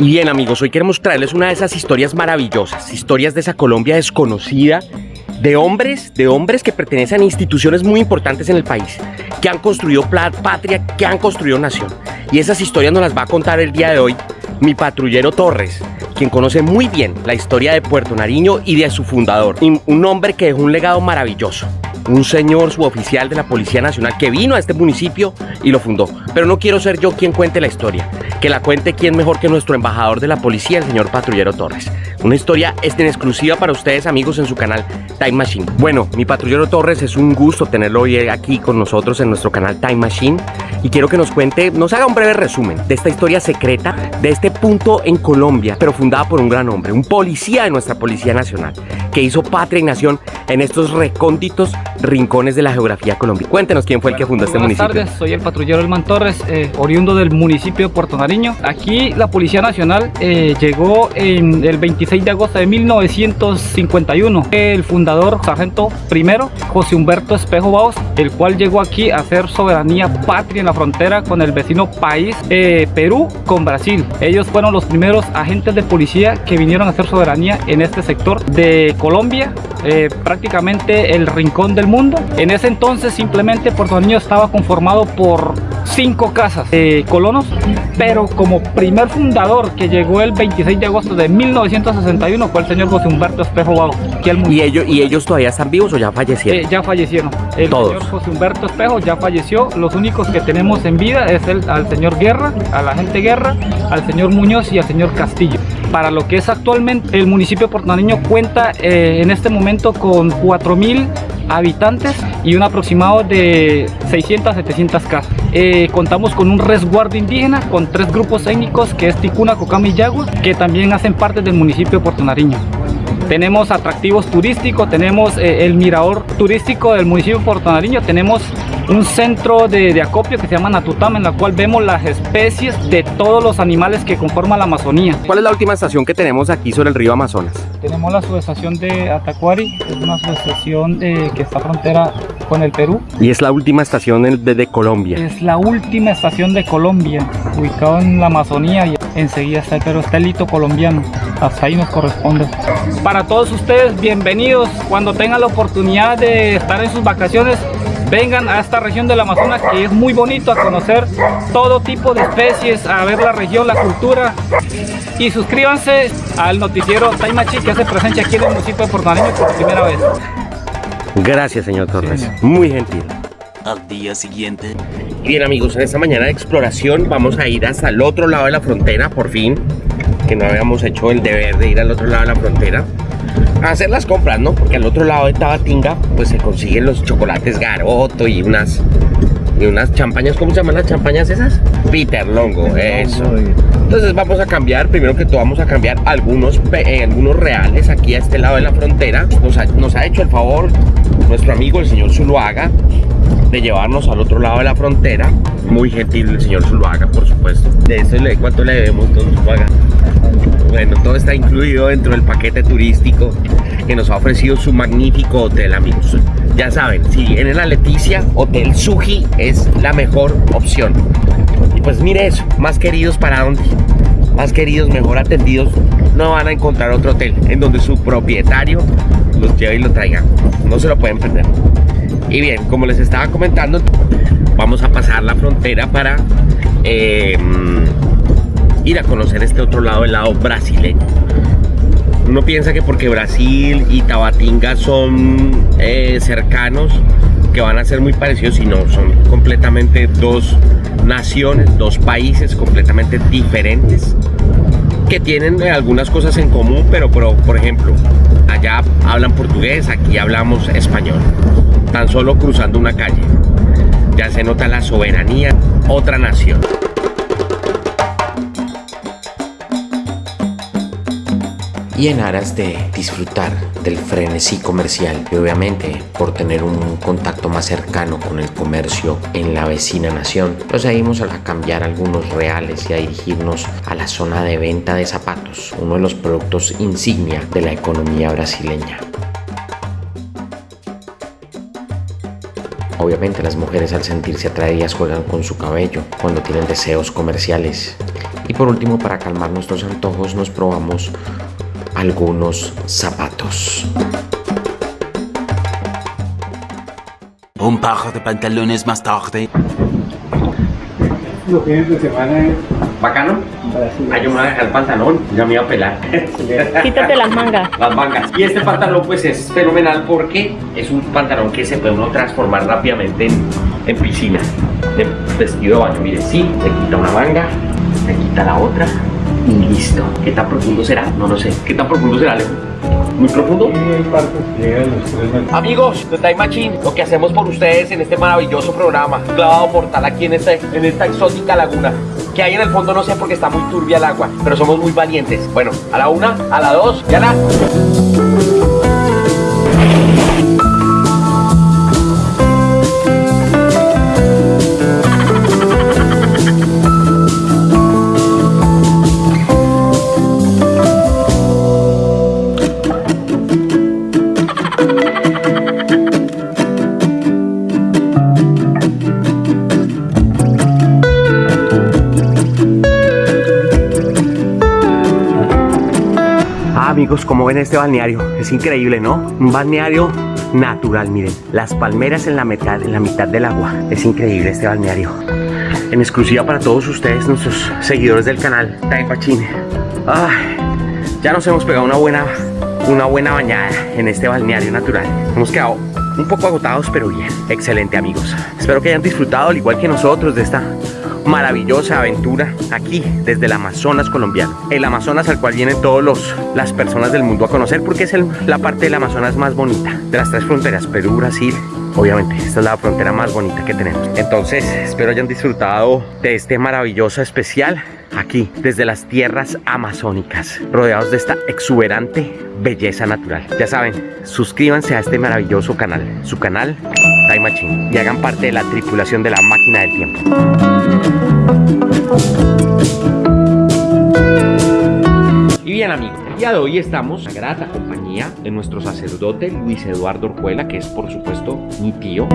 Y bien amigos, hoy queremos traerles una de esas historias maravillosas, historias de esa Colombia desconocida, de hombres, de hombres que pertenecen a instituciones muy importantes en el país, que han construido patria, que han construido nación. Y esas historias nos las va a contar el día de hoy mi patrullero Torres, quien conoce muy bien la historia de Puerto Nariño y de su fundador, un hombre que dejó un legado maravilloso un señor suboficial de la Policía Nacional que vino a este municipio y lo fundó. Pero no quiero ser yo quien cuente la historia, que la cuente quien mejor que nuestro embajador de la policía, el señor Patrullero Torres. Una historia en exclusiva para ustedes amigos en su canal Time Machine. Bueno, mi Patrullero Torres es un gusto tenerlo hoy aquí con nosotros en nuestro canal Time Machine y quiero que nos cuente, nos haga un breve resumen de esta historia secreta, de este punto en Colombia, pero fundada por un gran hombre, un policía de nuestra Policía Nacional, que hizo patria y nación en estos recónditos rincones de la geografía colombiana. Cuéntenos quién fue el que fundó este municipio. Buenas tardes, soy el patrullero Elman Torres, eh, oriundo del municipio de Puerto Nariño. Aquí la Policía Nacional eh, llegó en el 26 de agosto de 1951. El fundador, sargento primero, José Humberto Espejo Baos, el cual llegó aquí a hacer soberanía patria en la frontera con el vecino país eh, Perú con Brasil. Ellos fueron los primeros agentes de policía que vinieron a hacer soberanía en este sector de Colombia, prácticamente el rincón del mundo. En ese entonces simplemente Puerto Niño estaba conformado por cinco casas de colonos, pero como primer fundador que llegó el 26 de agosto de 1961 fue el señor José Humberto Espejo Bau. ¿Y ellos, ¿Y ellos todavía están vivos o ya fallecieron? Eh, ya fallecieron. El señor José Humberto Espejo ya falleció. Los únicos que tenemos en vida es el, al señor Guerra, a la gente Guerra, al señor Muñoz y al señor Castillo. Para lo que es actualmente el municipio de Puerto Nariño cuenta eh, en este momento con 4.000 habitantes y un aproximado de 600 700 casas. Contamos con un resguardo indígena con tres grupos étnicos que es Ticuna, Cocama y Yagua que también hacen parte del municipio de Puerto Nariño. Tenemos atractivos turísticos, tenemos eh, el mirador turístico del municipio de Puerto Nariño, tenemos un centro de, acopio que se llama Natutama, en la cual vemos las especies de todos los animales que conforman la Amazonía. ¿Cuál es la última estación que tenemos aquí sobre el río Amazonas? Tenemos la subestación de Atacuari, es una subestación que está frontera con el Perú. ¿Y es la última estación de, de Colombia? Es la última estación de Colombia, ubicado en la Amazonía y enseguida está el Perú, está el hito colombiano, hasta ahí nos corresponde. Para todos ustedes, bienvenidos, cuando tengan la oportunidad de estar en sus vacaciones, vengan a esta región del Amazonas que es muy bonito a conocer todo tipo de especies, a ver la región, la cultura y suscríbanse al noticiero Taimachi que hace presencia aquí en el municipio de Puerto por primera vez. Gracias señor Torres, muy gentil. Al día siguiente. Bien amigos, en esta mañana de exploración vamos a ir hasta el otro lado de la frontera, por fin, que no habíamos hecho el deber de ir al otro lado de la frontera hacer las compras, ¿no? Porque al otro lado de Tabatinga pues se consiguen los chocolates Garoto y unas y unas champañas, ¿cómo se llaman las champañas esas? Peter Longo, eso. Entonces vamos a cambiar, primero que todo vamos a cambiar algunos, eh, algunos reales aquí a este lado de la frontera. Nos ha, nos ha hecho el favor nuestro el señor Zuluaga de llevarnos al otro lado de la frontera. Muy gentil el señor Zuluaga, por supuesto. De eso, ¿cuánto le debemos, don Zuluaga? Bueno, todo está incluido dentro del paquete turístico que nos ha ofrecido su magnífico hotel, amigos. Ya saben, si vienen a Leticia, Hotel Suji es la mejor opción. Y pues mire eso, más queridos para dónde, más queridos, mejor atendidos, no van a encontrar otro hotel en donde su propietario los lleve y lo traiga. No se lo pueden perder. Y bien, como les estaba comentando, vamos a pasar la frontera para... Eh, ir a conocer este otro lado, el lado brasileño. Uno piensa que porque Brasil y Tabatinga son eh, cercanos, que van a ser muy parecidos y no, son completamente dos naciones, dos países completamente diferentes que tienen algunas cosas en común, pero por ejemplo, allá hablan portugués, aquí hablamos español, tan solo cruzando una calle. Ya se nota la soberanía, otra nación. y en aras de disfrutar del frenesí comercial y obviamente por tener un contacto más cercano con el comercio en la vecina nación, procedimos a cambiar algunos reales y a dirigirnos a la zona de venta de zapatos, uno de los productos insignia de la economía brasileña. Obviamente las mujeres al sentirse atraídas juegan con su cabello cuando tienen deseos comerciales. Y por último, para calmar nuestros antojos, nos probamos algunos zapatos. Un par de pantalones más tarde. Los fines de semana es ¿Bacano? Ay, yo me voy a dejar el pantalón, ya me iba a pelar. Quítate las mangas. Las mangas. Y este pantalón pues es fenomenal porque es un pantalón que se puede uno transformar rápidamente en, en piscina, en vestido de baño. Mire, sí, se quita una manga, se quita la otra y listo. ¿Qué tan profundo será? No lo sé. ¿Qué tan profundo será, Alejo? ¿Muy profundo? y hay partes que llegan a los tres metros. Amigos de Time Machine, lo que hacemos por ustedes en este maravilloso programa, clavado mortal aquí en, este, en esta exótica laguna. Que hay en el fondo no sé porque está muy turbia el agua, pero somos muy valientes. Bueno, a la una, a la dos, ya la. Amigos, como ven este balneario, es increíble, ¿no? Un balneario natural, miren, las palmeras en la mitad, en la mitad del agua. Es increíble este balneario. En exclusiva para todos ustedes, nuestros seguidores del canal. Ay, ya nos hemos pegado una buena, una buena bañada en este balneario natural. Hemos quedado un poco agotados, pero bien. Excelente, amigos. Espero que hayan disfrutado, al igual que nosotros, de esta maravillosa aventura aquí desde el Amazonas colombiano. El Amazonas al cual vienen todas las personas del mundo a conocer porque es la parte del Amazonas más bonita de las tres fronteras, Perú, Brasil. Obviamente, esta es la frontera más bonita que tenemos. Entonces, espero hayan disfrutado de este maravilloso especial aquí desde las tierras amazónicas, rodeados de esta exuberante belleza natural. Ya saben, suscríbanse a este maravilloso canal, su canal Time Machine, y hagan parte de la tripulación de la máquina del tiempo. Y bien amigos, día de hoy estamos en grata compañía de nuestro sacerdote Luis Eduardo Orjuela, que es por supuesto mi tío.